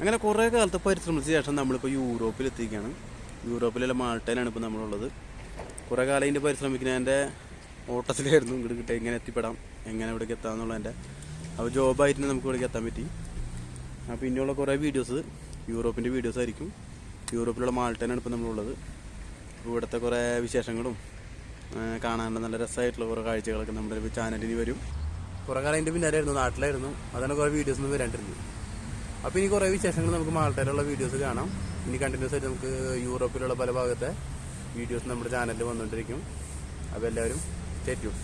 അങ്ങനെ കുറേ കാലത്തെ പരിശ്രമിച്ച ശേഷം നമ്മളിപ്പോൾ യൂറോപ്പിൽ എത്തിക്കുകയാണ് യൂറോപ്പിലുള്ള മാൾട്ടയിലാണ് ഇപ്പോൾ നമ്മളുള്ളത്. കുറേ കാലം ഇതിന്റെ പരിശ്രമിക്കുന്നതിന്റെ ഓട്ടത്തിലായിരുന്നു ഇങ്ങോട്ട് കിട്ടുക എങ്ങനെ എത്തിപ്പെടാം എങ്ങനെ ഇവിടേക്ക് എത്താമെന്നുള്ളതിന്റെ അപ്പോൾ ജോബായിട്ട് നമുക്ക് ഇവിടേക്ക് എത്താൻ പറ്റി. അപ്പോൾ ഇനിയുള്ള കുറേ വീഡിയോസ് യൂറോപ്പിന്റെ വീഡിയോസ് ആയിരിക്കും. യൂറോപ്പിലുള്ള മാൾട്ടയിലാണ് ഇപ്പോൾ നമ്മളുള്ളത്. ഇവിടുത്തെ കുറേ വിശേഷങ്ങളും കാണാനുള്ള നല്ല രസമായിട്ടുള്ള കുറേ കാഴ്ചകളൊക്കെ നമ്മുടെ ചാനലിന് വരും. കുറേ കാലം അതിന്റെ പിന്നാലായിരുന്നു നാട്ടിലായിരുന്നു. അതാണ് കുറേ വീഡിയോസ് ഒന്നും വരാണ്ടിരുന്നത്. അപ്പോൾ ഇനി കുറേ വിശേഷങ്ങൾ നമുക്ക് മാൾട്ടയിലുള്ള വീഡിയോസ് കാണാം. ഇനി കണ്ടിന്യൂസ് ആയിട്ട് നമുക്ക് യൂറോപ്പിലുള്ള പല ഭാഗത്തെ വീഡിയോസ് നമ്മുടെ ചാനലിൽ വന്നുകൊണ്ടിരിക്കും അപ്പോൾ എല്ലാവരും ചേറ്റും